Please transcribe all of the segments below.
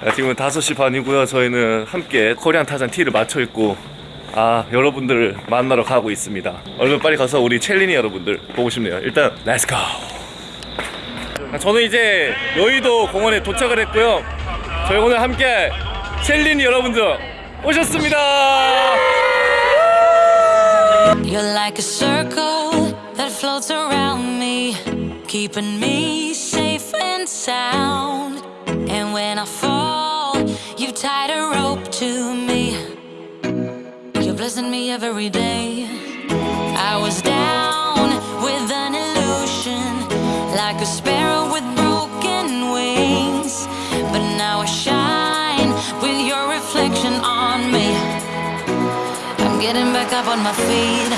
아, 지금은 5시 반이고요. 저희는 함께 Korean 타잔 티를 맞춰 입고 아 여러분들을 만나러 가고 있습니다. 얼른 빨리 가서 우리 챌린이 여러분들 보고 싶네요. 일단 let's go. 아, 저는 이제 여의도 공원에 도착을 했고요. 저희 오늘 함께 챌린이 여러분들 오셨습니다. When I fall, tied a rope to me. You're blessing me every day. I was down with an illusion, like a sparrow with broken wings. But now I shine with your reflection on me. I'm getting back up on my feet.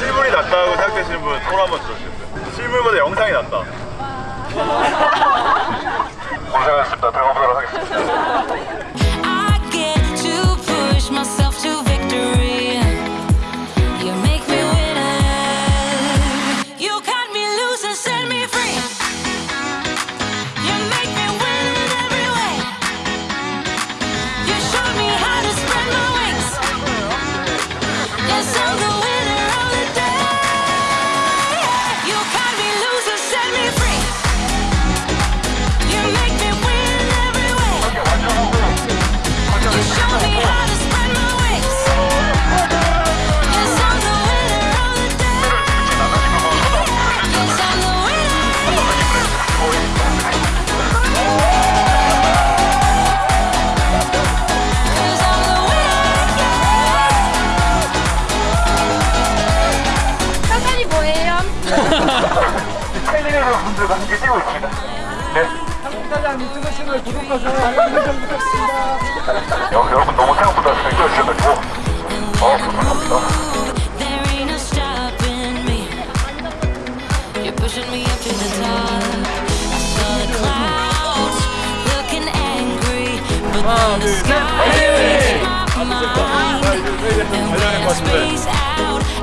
실물이 낫다고 생각되시는 분 손 한번 들어주세요. 실물보다 영상이 낫다. 고생하셨습니다. 들어가보도록 하겠습니다. 뛰고 있습니다. 네. 사장님 걸 구독하셔서 알림 부탁드립니다. 여, 여러분 너무 생각보다 잘 뛰어주셔가지고 어, 감사합니다. Pushing me up to the top. I saw the clouds looking angry, but then the sky my mind. And when I space out,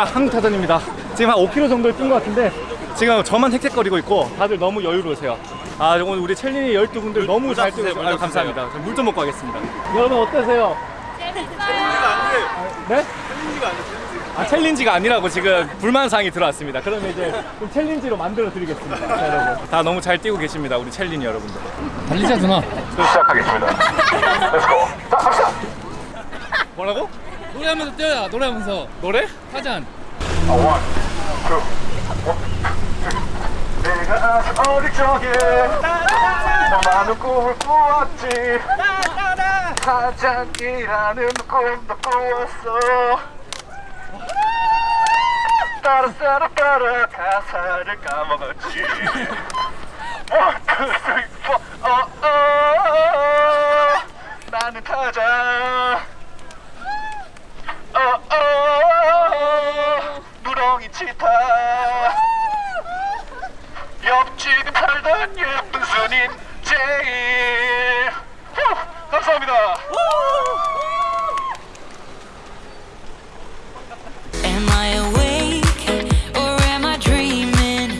자, 한국 타잔입니다. 지금 한 5km 정도 뛴것 같은데 지금 저만 헥헥거리고 있고 다들 너무 여유로우세요. 아, 오늘 우리 챌린이 12분들 너무 잘 뛰고. 아유, 감사합니다. 물 좀 먹고 가겠습니다. 여러분 어떠세요? 네? 아, 챌린지가 아니라고 지금 불만사항이 들어왔습니다. 그러면 이제 좀 챌린지로 만들어 드리겠습니다. 자, 여러분. 다 너무 잘 뛰고 계십니다. 우리 챌린이 여러분들. 달리자 누나 시작하겠습니다. let's go. 자, 갑시다. 뭐라고? 노래하면서 뛰어야 노래하면서. 노래? 타잔. 아, one, two, one, two. 내가 아주 어릴 적에 난 많은 꿈을 꾸었지. 타잔이라는 꿈도 꾸었어. 따라 따라 따라 가사를 까먹었지. One, two, three, four, 어, 어, 나는 타자 치타 옆집에 살던 예쁜 순인 제일 후, 감사합니다 Am I awake or am I dreaming?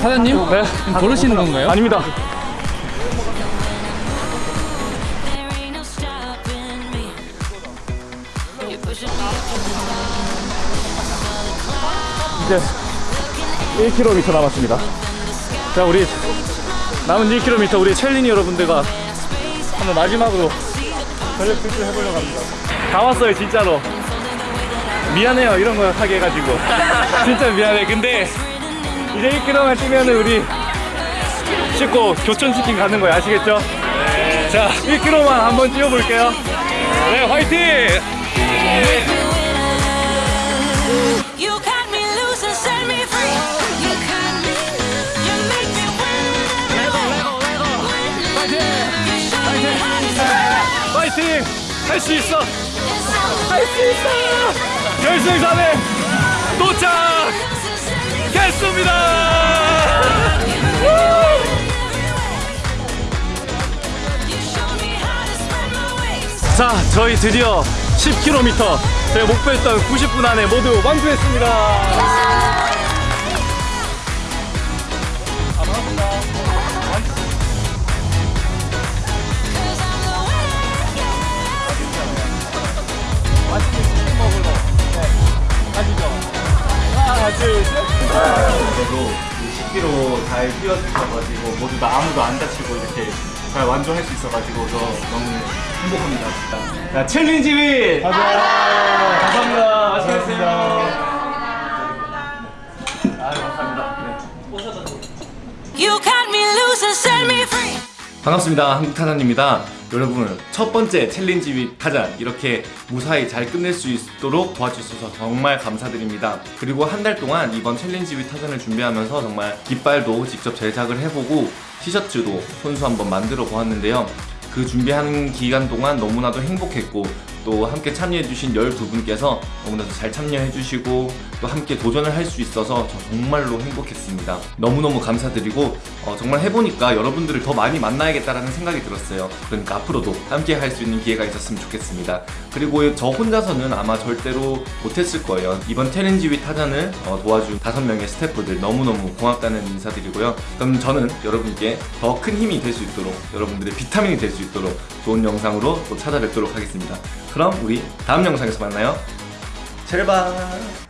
사장님? 네? 걸으시는 건가요? 아닙니다. 이제 1km 남았습니다. 자, 우리 남은 1km 우리 챌린이 여러분들과 한번 마지막으로 전력 질주 해보려고 합니다. 다 왔어요, 진짜로. 미안해요, 이런 거 하게 해가지고. 진짜 미안해. 근데 이제 1km만 뛰면은 우리 씻고 교촌치킨 가는 거예요, 아시겠죠? 자, 1km만 한번 뛰어볼게요. 네, 화이팅! Me 할 수 있어! 할 수 있어! 결승선에 도착! the loose and set me free. 했습니다. You showed me how to spread my wings. 자, 저희 드디어 10km 제가 목표했던 90분 안에 모두 완주했습니다. 맛있는. 그래도 10km 잘 뛰어주셔가지고 모두 다 아무도 안 다치고 이렇게 잘 완주할 수 있어가지고 저 너무 행복합니다. 진짜. 자, 챌린지 with 타잔! 감사합니다. 맛있게 드세요. 아, 감사합니다. 네. You cut me loose and set me free. 반갑습니다. 한국타잔입니다. 여러분, 첫 번째 챌린지 윗 타잔 이렇게 무사히 잘 끝낼 수 있도록 도와주셔서 정말 감사드립니다. 그리고 한 달 동안 이번 챌린지 윗 타잔을 준비하면서 정말 깃발도 직접 제작을 해보고 티셔츠도 손수 한번 만들어 보았는데요. 그 준비하는 기간 동안 너무나도 행복했고 또 함께 참여해주신 12분께서 너무나도 잘 참여해주시고 또 함께 도전을 할 수 있어서 저 정말로 행복했습니다. 너무너무 감사드리고 어, 정말 해보니까 여러분들을 더 많이 만나야겠다라는 생각이 들었어요. 그러니까 앞으로도 함께 할 수 있는 기회가 있었으면 좋겠습니다. 그리고 저 혼자서는 아마 절대로 못했을 거예요. 이번 챌린지 위 타잔을 어, 도와준 다섯 명의 스태프들 너무너무 고맙다는 인사드리고요. 그럼 저는 여러분께 더 큰 힘이 될 수 있도록 여러분들의 비타민이 될수 있도록 좋은 영상으로 또 찾아뵙도록 하겠습니다. 그럼 우리 다음 영상에서 만나요. 제발.